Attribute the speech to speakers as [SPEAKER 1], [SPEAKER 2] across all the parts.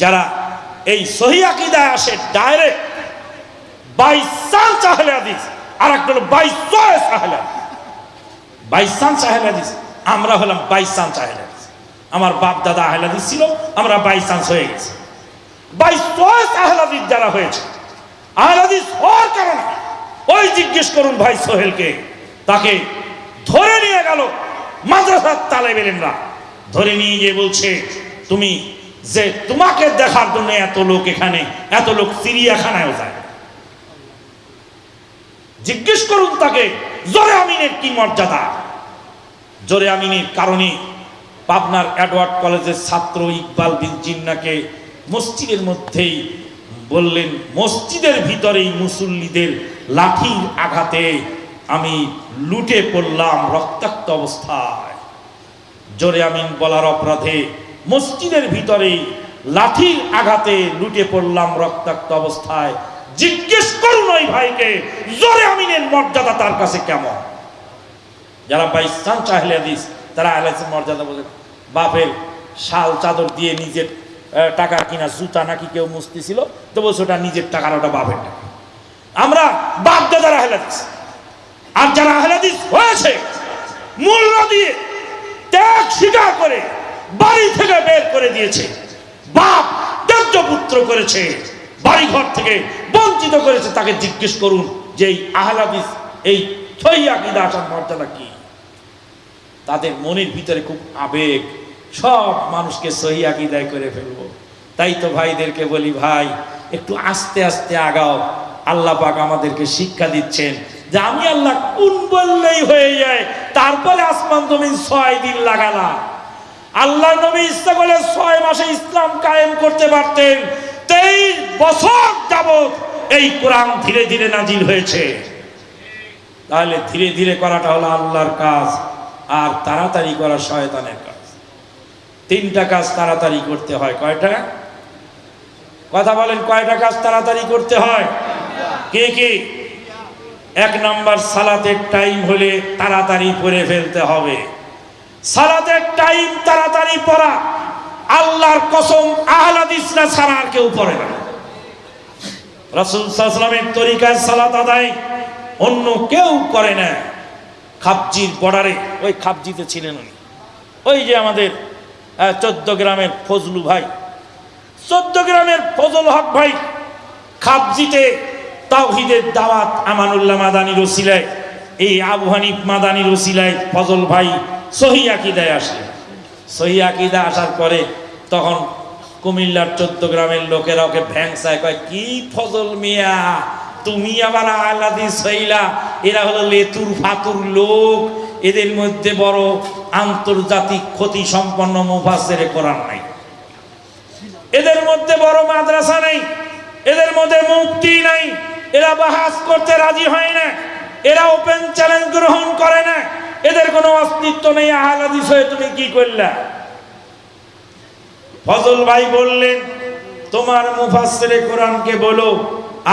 [SPEAKER 1] যারা এই সহি আকিদায় আসে ডাইরেক্ট বাই চান্স আহলে হাদিস আর একটা হলো বাই চয়েস আমরা হলাম বাই আমার বাপ দাদা আহলে ছিল, আমরা বাই চান্স হয়ে গেছি। বাই চয়েস যারা হয়েছে, আহলে হাদিস হওয়ার কারণে ওই জিজ্ঞেস করুন ভাই সোহেলকে, তাকে ধরে নিয়ে গেল মাদ্রাসার তালেব এলেমরা ধরে নিয়ে গিয়ে বলছে, তুমি যে তোমাকে দেখার জন্য এত লোক এখানে, এত লোক চিড়িয়াখানায় যায়। জিজ্ঞেস করুন তাকে, জোরে আমিনের কি মর্যাদা? জোরে আমিনের কারণে পাবনার অ্যাডওয়ার্ড কলেজের ছাত্র ইকবাল বিন জিন্নাকে মসজিদের মধ্যেই বললেন, মসজিদের ভিতরেই মুসল্লিদের লাঠির আঘাতে আমি লুটে পড়লাম রক্তাক্ত অবস্থায়। জোরে আমিন বলার অপরাধে মসজিদের ভিতরেই লাঠির আঘাতে লুটে পড়লাম রক্তাক্ত অবস্থায়। জিজ্ঞেস করুন ওই ভাইকে, জোরে আমিনের মর্যাদা তার কাছে কেমন? যারা বাইস্তান চাহলে দিস তারা আহলাইসের মর্যাদা বলে, বাপের শাল চাদর দিয়ে নিজের টাকা কিনা, জুতা নাকি কেউ মুস্তি ছিল তো বলছে ওটা নিজের টাকার ওটা বাপের টাকা। আমরা বাপ দাদার আহলাদিস আর যারা আহলাদিস হয়েছে, মূল্য দিয়ে ত্যাগ স্বীকার করে বাড়ি থেকে বের করে দিয়েছে। বাপ ত্যায্য পুত্র করেছে। বাড়ি ঘর থেকে বঞ্চিত করেছে। তাকে জিজ্ঞেস করুন যে এই আহলাদিস এই থইয়া মর্যাদা কি? তাদের মনের ভিতরে খুব আবেগ। সব মানুষকে সহি আকিদায় করে ফেলব। তাই তো ভাইদেরকে বলি, ভাই, একটু আস্তে আস্তে আগাও। আল্লাহ পাক আমাদেরকে শিক্ষা দিচ্ছেন যে আমি আল্লাহ কোন বললেই হয়ে যায়। তারপরে আসমান তুমি ছয় দিন লাগালা আল্লাহ নবী ইচ্ছা করলে ছয় মাসে ইসলাম কায়েম করতে পারতেন। তেইশ বছর যাবত এই কোরআন ধীরে ধীরে নাজিল হয়েছে। তাহলে ধীরে ধীরে করাটা হলো আল্লাহর কাজ, আর তাড়াতাড়ি করা শয়তানের কাজ। তিনটা কাজ তাড়াতাড়ি করতে হয়। কয়টা? কথা বলেন, কয়টা কাজ তাড়াতাড়ি করতে হয়? কে কে? এক নাম্বার সালাতের টাইম হলে তাড়াতাড়ি পড়ে ফেলতে হবে। সালাতের টাইম তাড়াতাড়ি পড়া, আল্লাহর কসম আহলাদিসরা ছাড়া আর কেউ পড়ে না। রাসুল সাল্লামের তরিকায় সালাত আদায় অন্য কেউ করে না। খাবজির বর্ডারে, ওই খাবজিতে ছিলেন উনি। ওই যে আমাদের চোদ্দ গ্রামের ফজলু ভাই। চোদ্দ গ্রামের ফজল হক ভাই খাবজিতে তাওহিদের দাওয়াত আমানুল্লাহ মাদানির ওসিলায়, এই আবু হানিফ মাদানির ওসিলায় ফজল ভাই সহি আকিদায় আসলেন সহি আকিদা আসার পরে তখন কুমিল্লার চোদ্দ গ্রামের লোকেরা ওকে ভ্যাংসায় কয়, কি ফজল মিয়া, তুমি আবার আলাদি সইলা। এরা হলো লেতুর ফাতুর লোক। এদের মধ্যে বড় আন্তর্জাতিক ক্ষতি সম্পন্ন মুফাসের কোরআন নাই। এদের মধ্যে বড় মাদ্রাসা নেই। এদের মধ্যে মুক্তি নাই। এরা বাহাস করতে রাজি হয় না। এরা ওপেন চ্যালেঞ্জ গ্রহণ করে না। এদের কোনো অস্তিত্ব নেই আহলাদিস হয়ে তুমি কি করলা? ফজল ভাই বললেন, তোমার মুফাসসিরে কোরআনকে বলো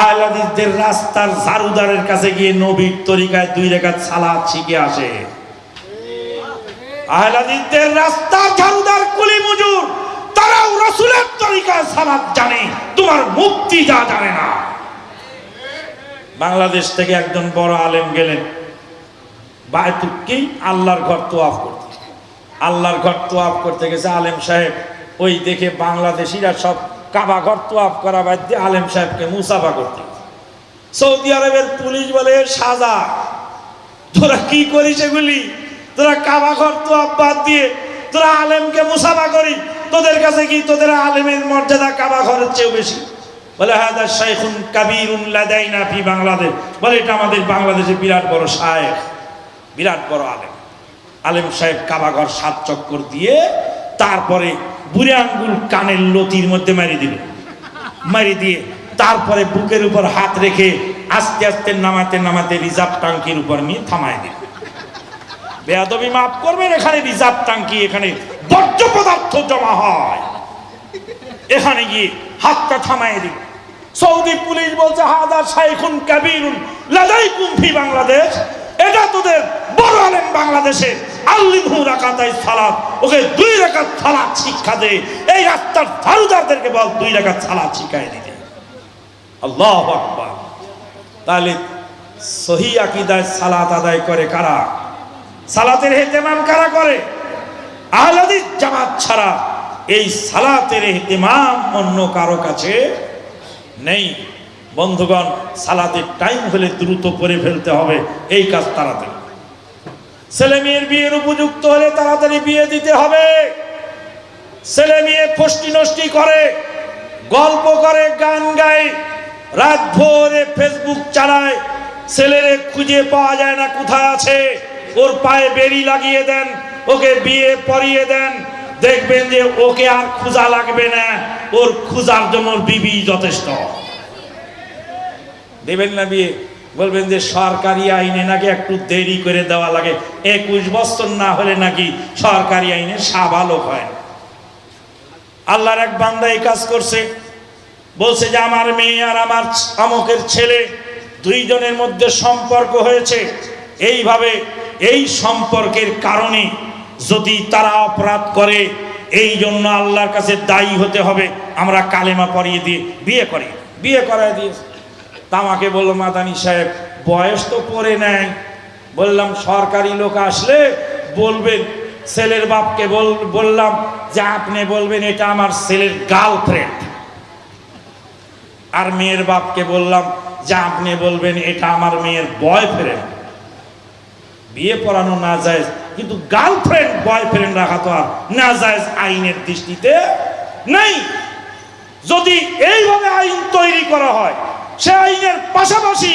[SPEAKER 1] আহলাদিসদের রাস্তার ঝাড়ুদারের কাছে গিয়ে নবীর তরিকায় দুই রেখাত সালাত শিখে আসে। আহলাদিসদের রাস্তার ঝাড়ুদার কুলি মজুর, তারাও রসুলের তরিকায় সালাত জানে, তোমার মুক্তি যা জানে না। বাংলাদেশ থেকে একজন বড় আলেম গেলেন বায়তুকি আল্লাহর ঘর তোয়াফ করতে? আল্লাহর ঘর তোয়াফ করতে গেছে আলেম সাহেব। ওই দেখে বাংলাদেশিরা সব কাবা ঘর তোয়াফ করা বাদ দিয়ে আলেম সাহেবকে মুসাফা করতে সৌদি আরবের পুলিশ বলে, সাজা, তোরা কি করিস এগুলি? তোরা কাবা ঘর তোয়াফ বাদ দিয়ে তোরা আলেমকে মুসাফা করি। তোদের কাছে কি তোদের আলেমের মর্যাদা কাবা ঘরের চেয়েও বেশি? বলে হাদা শাইখুন কাবিরুন লাদাইনা ফি বাংলাদেশ। বলে, এটা আমাদের বাংলাদেশে বিরাট বড় শায়েখ। বিরাট বড় আলেম। আলেম সাহেব কাবাঘর সাত চক্কর দিয়ে তারপরে বুড়ে আঙ্গুল কানের লতির মধ্যে মারি দিল। মারি দিয়ে তারপরে বুকের উপর হাত রেখে আস্তে আস্তে নামাতে নামাতে রিজার্ভ টাঙ্কির উপর নিয়ে থামায় দিল। বেয়াদবি মাফ করবেন, এখানে রিজার্ভ টাঙ্কি, এখানে বর্জ্য পদার্থ জমা হয়। এখানে গিয়ে হাতটা থামায় দিল। সৌদি পুলিশ বলছে, হাদা শাইখুন কাবিরুন লাদাই কুমফি বাংলাদেশ, এটা তোদের বড় আলেম বাংলাদেশে, আল্লিমহু রাকাতাই সালাত, ওকে দুই এই বল দুই তাহলে আদায় করে কারা? সালাতের কারা করে? ছাড়া এই সালাতের হেতেমাম অন্য কারও কাছে নেই। বন্ধুগণ, সালাতের টাইম হলে দ্রুত করে ফেলতে হবে, এই কাজ তাড়াতাড়ি ছেলে মেয়ের বিয়ের উপযুক্ত হলে তাড়াতাড়ি বিয়ে দিতে হবে। ছেলে মেয়ে ফষ্টি নষ্টি করে, গল্প করে, গান গায় রাত ভোরে ফেসবুক চালায়, ছেলেরে খুঁজে পাওয়া যায় না কোথায় আছে। ওর পায়ে বেরি লাগিয়ে দেন, ওকে বিয়ে পরিয়ে দেন। দেখবেন যে ওকে আর খুঁজা লাগবে না, ওর খুঁজার জন্য বিবি যথেষ্ট। দেবেন না বিয়ে? বলবেন যে সরকারি আইনে নাকি একটু দেরি করে দেওয়া লাগে। একুশ বছর না হলে নাকি সরকারি আইনে সাবালক হয়। আল্লাহর এক বান্দা এই কাজ করছে। বলছে যে আমার মেয়ে আর আমার আমকের ছেলে দুইজনের মধ্যে সম্পর্ক হয়েছে। এইভাবে এই সম্পর্কের কারণে যদি তারা অপরাধ করে, এই জন্য আল্লাহর কাছে দায়ী হতে হবে। আমরা কালেমা পরিয়ে দিয়ে বিয়ে করি। বিয়ে করায় দিয়েছে। তা আমাকে বলল, মাদানি সাহেব, বয়স তো পড়ে নেয় বললাম, সরকারি লোক আসলে বলবেন, ছেলের বাপকে বল- বললাম যে আপনি বলবেন এটা আমার ছেলের গার্লফ্রেন্ড আর মেয়ের বাপকে বললাম যে আপনি বলবেন এটা আমার মেয়ের বয়ফ্রেন্ড বিয়ে পড়ানো না যায় কিন্তু গার্লফ্রেন্ড বয়ফ্রেন্ড রাখা তো আর না যায় আইনের দৃষ্টিতে নেই। যদি এইভাবে আইন তৈরি করা হয় পাশাপাশি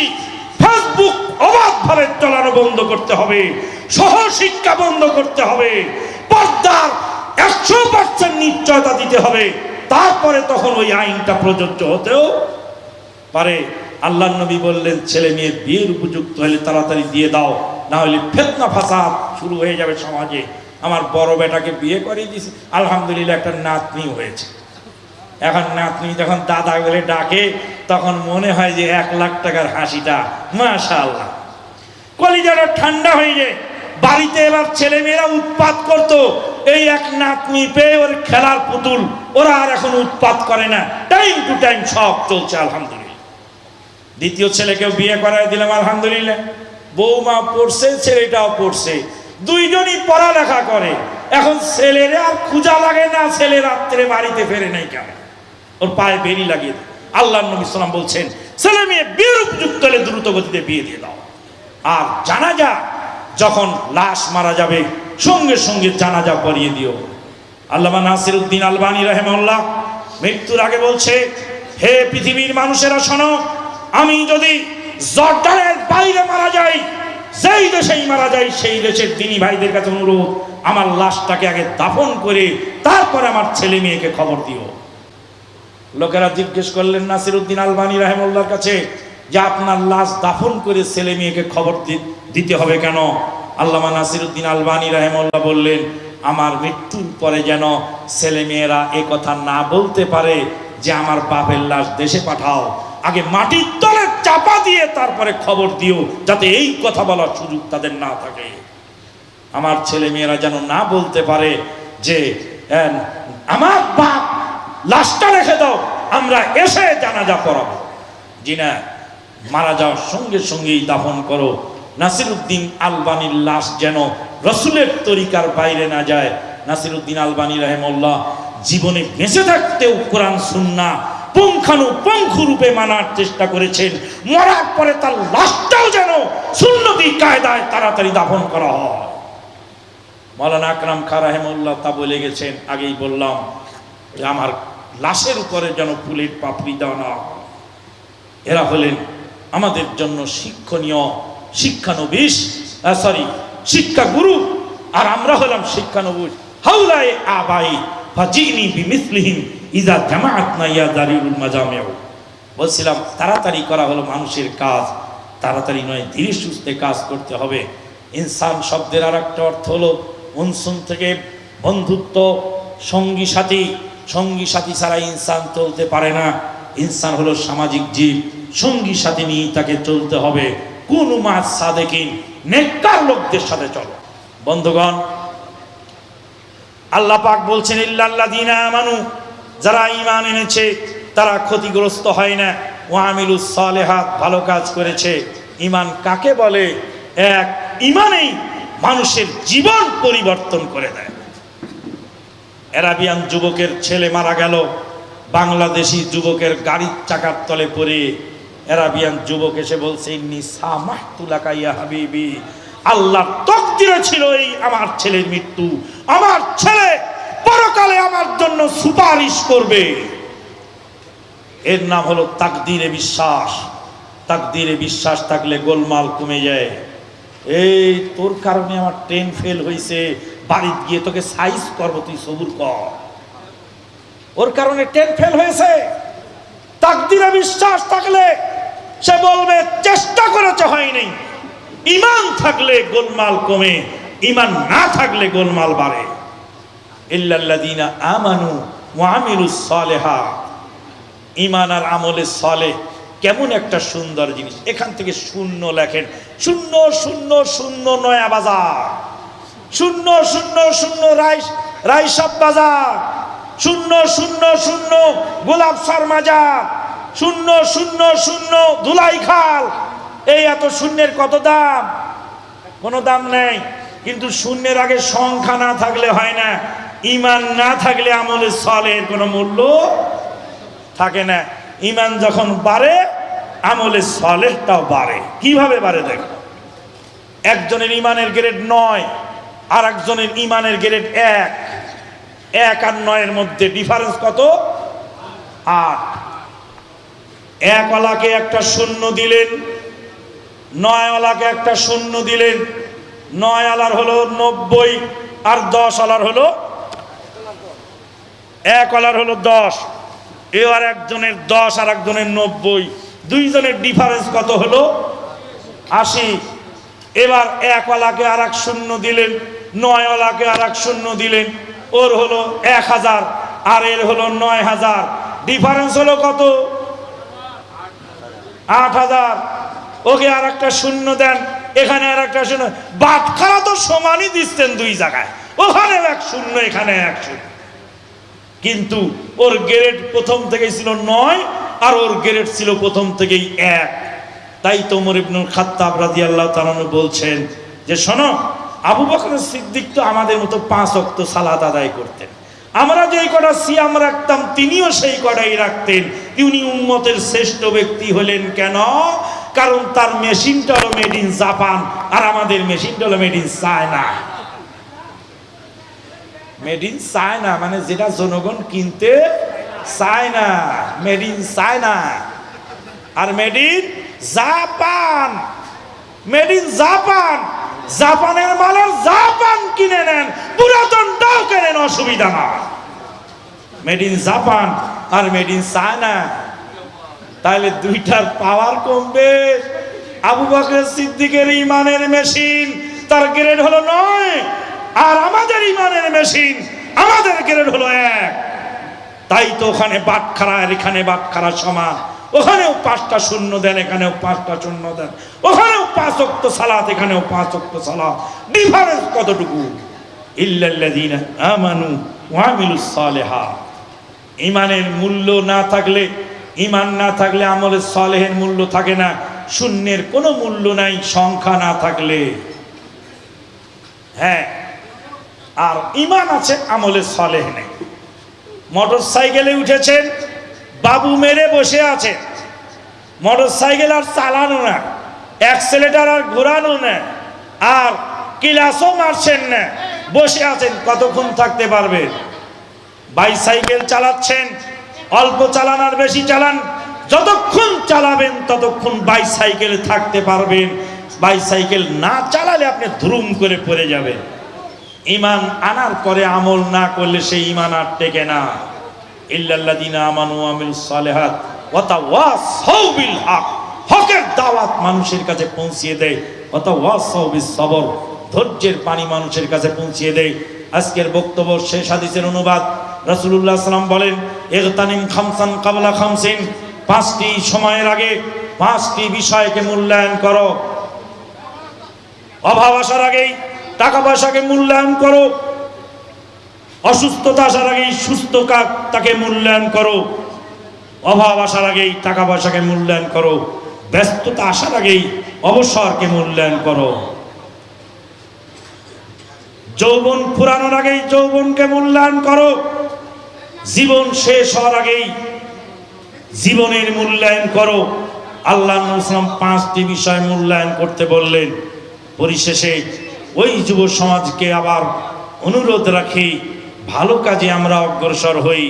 [SPEAKER 1] ফেসবুক অবাধভাবে চলানো বন্ধ করতে হবে, সহশিক্ষা বন্ধ করতে হবে, পর্দার একশো পার্সেন্ট নিশ্চয়তা দিতে হবে। তারপরে তখন ওই আইনটা প্রযোজ্য হতেও পারে। আল্লাহ নবী বললেন, ছেলে মেয়ে বিয়ের উপযুক্ত হলে তাড়াতাড়ি দিয়ে দাও, না হলে ফেতনা ফাসাদ শুরু হয়ে যাবে সমাজে। আমার বড় বেটাকে বিয়ে করিয়ে দিয়েছি, আলহামদুলিল্লাহ একটা নাতনি হয়েছে। এখন নাতনি যখন দাদা বলে ডাকে তখন মনে হয় যে এক লাখ টাকার হাসিটা মাশা আল্লাহ কলিজাটা ঠান্ডা হয়ে যায়। বাড়িতে এবার ছেলে মেয়েরা উৎপাত করত। এই এক নাতনি পেয়ে ওর খেলার পুতুল, ওরা আর এখন উৎপাত করে না। টাইম টু টাইম সব চলছে, আলহামদুলিল্লাহ। দ্বিতীয় ছেলেকেও বিয়ে করায় দিলাম, আলহামদুলিল্লাহ। বৌমা পড়ছে, ছেলেটাও পড়ছে। দুইজনই পড়ালেখা করে। এখন ছেলেরা আর খুঁজা লাগে না, ছেলে রাত্রে বাড়িতে ফেরে নাই কেন? ওর পায়ে বেরি লাগিয়ে দেয়। আল্লাহ নবী সাল্লাম বলছেন, ছেলে মেয়ে বিয়ের উপযুক্ত হলে দ্রুত গতিতে বিয়ে দিয়ে দাও। আর জানাজা যখন লাশ মারা যাবে, সঙ্গে সঙ্গে জানাজা পরিয়ে দিও। আল্লামা নাসির উদ্দিন আলবানী রহেমল্লাহ মৃত্যুর আগে বলছে, হে পৃথিবীর মানুষেরা শোনো, আমি যদি জর্ডানের বাইরে মারা যাই, যেই দেশেই মারা যাই, সেই দেশের দিনী ভাইদের কাছে অনুরোধ, আমার লাশটাকে আগে দাফন করে, তারপরে আমার ছেলে মেয়েকে খবর দিও। লোকেরা জিজ্ঞেস করলেন নাসির উদ্দিন আলবানী রাহেমুল্লার কাছে যে আপনার লাশ দাফন করে ছেলে মেয়েকে খবর দিতে হবে কেন? আল্লামা নাসির উদ্দিন আলবানী রাহেমুল্লাহ বললেন আমার মৃত্যুর পরে যেন ছেলে মেয়েরা কথা না বলতে পারে যে আমার বাপের লাশ দেশে পাঠাও। আগে মাটির তলে চাপা দিয়ে তারপরে খবর দিও যাতে এই কথা বলার সুযোগ তাদের না থাকে। আমার ছেলে মেয়েরা যেন না বলতে পারে যে আহ, আমার বাপ লাশটা রেখে দাও, আমরা এসে জানাজা পড়াবো। জি না মারা যাওয়ার সঙ্গে সঙ্গেই দাফন করো। নাসিরুদ্দিন আলবানির লাশ যেন রসুলের তরিকার বাইরে না যায়। নাসিরুদ্দিন আলবানী রহেমল্লাহ জীবনে বেঁচে থাকতেও কোরআন সুন্না রূপে মানার চেষ্টা করেছেন। মরার পরে তার লাশটাও যেন সুন্নতি কায়দায় তাড়াতাড়ি দাফন করা হয়। মৌলানা আকরাম খা রাহেমুল্লাহ তা বলে গেছেন, আগেই বললাম যে আমার লাশের উপরে যেন ফুলের পাপড়ি দেওয়া না এরা হলেন আমাদের জন্য শিক্ষণীয় শিক্ষানবিশ সরি শিক্ষাগুরু। আর আমরা হলাম শিক্ষানবিশ। হাউলায় আবাই ফাজিনি বিমিসলিহিম ইজা জামাআত না ইয়া দারিউল মাজামেও বলছিলাম, তাড়াতাড়ি করা হলো মানুষের কাজ। তাড়াতাড়ি নয়, ধীরে সুস্থে কাজ করতে হবে। ইনসান শব্দের আর একটা অর্থ হলো, উনসুন থেকে বন্ধুত্ব, সঙ্গী সাথী। সঙ্গী সাথী ছাড়া ইনসান চলতে পারে না। ইনসান হলো সামাজিক জীব। সঙ্গী সাথী নিয়ে তাকে চলতে হবে। কোন মাছ সাদেকিন, নেককার লোকদের সাথে চলো। বন্ধুগণ, আল্লাহ পাক বলছেন, ইল্লাল্লাযীনা আমানু, যারা ইমান এনেছে, তারা ক্ষতিগ্রস্ত হয় না। ওয়ামিলুস সালেহাত, ভালো কাজ করেছে। ইমান কাকে বলে? এক ইমানেই মানুষের জীবন পরিবর্তন করে দেয়। অ্যারাবিয়ান যুবকের ছেলে মারা গেল। বাংলাদেশি যুবকের গাড়ির চাকার তলে পড়ে অ্যারাবিয়ান যুবক এসে বলছে হাবিবি। আল্লাহ তকদিরে ছিল এই আমার ছেলের মৃত্যু। আমার ছেলে পরকালে আমার জন্য সুপারিশ করবে। এর নাম হলো তাকদিরে বিশ্বাস। তাকদিরে বিশ্বাস থাকলে গোলমাল কমে যায়। এই তোর কারণে আমার ট্রেন ফেল হয়েছে বাড়িতে গিয়ে তোকে সাইজ করব, তুই সবুর কর। ওর কারণে ট্রেন ফেল হয়েছে। তাকদিরে বিশ্বাস থাকলে সে বলবে, চেষ্টা করেছে হয়নি ইমান থাকলে গোলমাল কমে, ইমান না থাকলে গোলমাল বাড়ে। ইল্লাল্লাযীনা আমানু ওয়া আমিলুস সালেহাত। ইমান আর আমলে সলে কেমন একটা সুন্দর জিনিস। এখান থেকে শূন্য লেখেন, শূন্য শূন্য শূন্য, নয়া বাজার। শূন্য শূন্য শূন্য রাইস রাইসব বাজার। শূন্য শূন্য শূন্য, গোলাপ মাজার। শূন্য শূন্য শূন্য, ধুলাই খাল। এই এত শূন্যের কত দাম? কোনো দাম নেই। কিন্তু শূন্যের আগে সংখ্যা না থাকলে হয় না। ইমান না থাকলে আমলের সলের কোনো মূল্য থাকে না। ইমান যখন বাড়ে, আমলে সলেহটাও বাড়ে। কীভাবে বাড়ে দেখো? একজনের ইমানের গ্রেড নয়। আর একজনের ইমানের গ্রেড এক। এক আর নয়ের মধ্যে ডিফারেন্স কত? আট। একওয়ালাকে একটা শূন্য দিলেন, নয়ওয়ালাকে একটা শূন্য দিলেন নয় আলার হলো নব্বই আর দশ আলার হলো এক আলার হলো দশ। এবার একজনের দশ আর একজনের নব্বই। দুইজনের ডিফারেন্স কত হলো? আশি। এবার একওয়ালাকে আর এক শূন্য দিলেন নয়ওয়ালাকে আর এক শূন্য দিলেন ওর হলো এক হাজার, আর এর হলো নয় হাজার। ডিফারেন্স হলো কত? আট হাজার। ওকে আর একটা শূন্য দেন। এখানে আর একটা শূন্য। বাটখারা তো সমানই দিচ্ছেন দুই জায়গায়। ওখানে এক শূন্য, এখানে এক শূন্য। কিন্তু ওর গ্রেড প্রথম থেকেই ছিল নয়, আর ওর গ্রেড ছিল প্রথম থেকেই এক। তাই তো ওমর ইবনুল খাত্তাব রাদিয়াল্লাহু তাআলা বলছেন যে, শোনো আবু বকর সিদ্দিক তো আমাদের মতো পাঁচ অক্ত সালাত আদায় করতেন। আমরা যেই কটা সিয়াম রাখতাম, তিনিও সেই কটাই রাখতেন। তিনি উম্মতের শ্রেষ্ঠ ব্যক্তি হলেন কেন? কারণ তার মেশিনটা হলো মেড ইন জাপান আর আমাদের মেশিনটা হলো made in China made in China মানে যেটা জনগণ কিনতে চায় না made in China R made in Japan made in Japan জাপানের মালের জাপান কিনে নেন। পুরাতনটাও কেনেন, অসুবিধা না মেড ইন জাপান আর মেড ইন চায়না তাহলে দুইটার পাওয়ার কমবে। আবু বকর সিদ্দিকের ইমানের মেশিন তার গ্রেড হলো নয়। আর আমাদের ইমানের মেশিন আমাদের গ্রেড হলো এক। তাই তো ওখানে বাটখারা আর এখানে বাটখারা সমান। ওখানেও পাঁচটা শূন্য দেন, এখানেও পাঁচটা শূন্য দেন। ওখানেও পাঁচ অক্ত সালাত, এখানেও পাঁচ অক্ত সালাত। ডিফারেন্স কতটুকু? ইমানের মূল্য না থাকলে, ইমান না থাকলে, আমলের সলেহের মূল্য থাকে না। শূন্যের কোনো মূল্য নাই, সংখ্যা না থাকলে। হ্যাঁ আর ইমান আছে, আমলের সলেহ নেই। মোটর সাইকেলে উঠেছেন বাবু মেরে বসে আছে। মোটর সাইকেল আর চালানো না। অ্যাক্সেলেটার আর ঘোরানো না। আর কিলাসও মারছেন না। বসে আছেন, কতক্ষণ থাকতে পারবেন বাইসাইকেল চালাচ্ছেন, অল্প চালান আর বেশি চালান। যতক্ষণ চালাবেন, ততক্ষণ বাইসাইকেলে থাকতে পারবেন। বাইসাইকেল না চালালে আপনি ধুরুম করে পড়ে যাবেন। ইমান আনার পরে আমল না করলে সেই ইমান আর টেকে না। ইল্লাল্লাযীনা আমানু আমিল সালেহাত ওয়া তাওয়াসাউ বিল হক হকের দাওয়াত মানুষের কাছে পৌঁছিয়ে দেয়। ওয়া তাওয়াসাউ বিস ধৈর্যের পানি মানুষের কাছে পৌঁছিয়ে দেয়। আজকের বক্তব্য, শেষ হাদিসের অনুবাদ। রাসূলুল্লাহ সাল্লাম বলেন, ইগতানিম খামসান কাবলা খামসিন। পাঁচটি সময়ের আগে পাঁচটি বিষয়কে মূল্যায়ন করো। অভাব আসার আগেই টাকা পয়সাকে মূল্যায়ন করো। অসুস্থতা আসার আগেই সুস্থ কা- তাকে মূল্যায়ন করো। অভাব আসার আগেই টাকা পয়সাকে মূল্যায়ন করো। ব্যস্ততা আসার আগেই অবসরকে মূল্যায়ন করো। যৌবন ফুরানোর আগেই যৌবনকে মূল্যায়ন করো। জীবন শেষ হওয়ার আগেই জীবনের মূল্যায়ন করো। আল্লাহ ইসলাম পাঁচটি বিষয় মূল্যায়ন করতে বললেন। পরিশেষে ওই যুব সমাজকে আবার অনুরোধ রাখি ভালো কাজে আমরা অগ্রসর হই।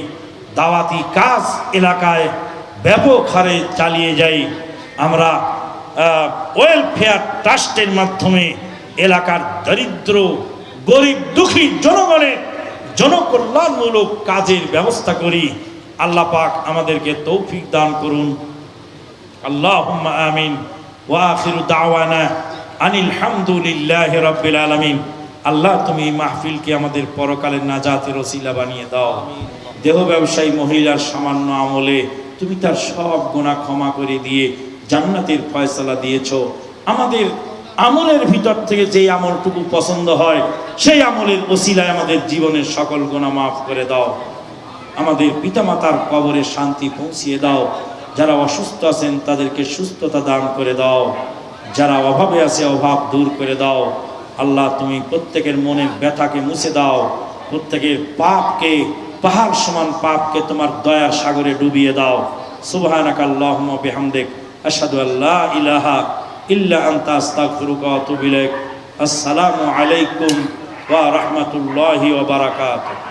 [SPEAKER 1] দাওয়াতি কাজ এলাকায় ব্যাপক হারে চালিয়ে যাই। আমরা ওয়েলফেয়ার ট্রাস্টের মাধ্যমে এলাকার দরিদ্র, গরিব, দুঃখী জনগণের জনকল্যাণমূলক কাজের ব্যবস্থা করি। আল্লাহ পাক আমাদেরকে তৌফিক দান করুন। আল্লাহুম্মা আমিন। ওয়া আখিরু দাওয়ানা আনিল হামদুলিল্লাহ রাব্বিল আলামিন। আল্লাহ, তুমি এই মাহফিলকে আমাদের পরকালের নাজাতের ওসিলা বানিয়ে দাও। দেহ ব্যবসায়ী, মহিলার সামান্য আমলে তুমি তার সব গোনা ক্ষমা করে দিয়ে জান্নাতের ফয়সালা দিয়েছ। আমাদের আমলের ভিতর থেকে যেই আমলটুকু পছন্দ হয়, সেই আমলের ওসিলায় আমাদের জীবনের সকল গোনা মাফ করে দাও। আমাদের পিতামাতার কবরে শান্তি পৌঁছিয়ে দাও। যারা অসুস্থ আছেন, তাদেরকে সুস্থতা দান করে দাও। যারা অভাবে আছে, অভাব দূর করে দাও। আল্লাহ, তুমি প্রত্যেকের মনের ব্যথাকে মুছে দাও। প্রত্যেকের পাপকে, পাহাড় সমান পাপকে তোমার দয়ার সাগরে ডুবিয়ে দাও। সুবাহানাক আল্লাহুম্মা বিহামদিক। আসাদু আল্লাহ ইলাহা ইল্লা আনতা, আস্তাগফিরুকা আসসালামু আলাইকুম ওয়া রাহমাতুল্লাহি ওয়া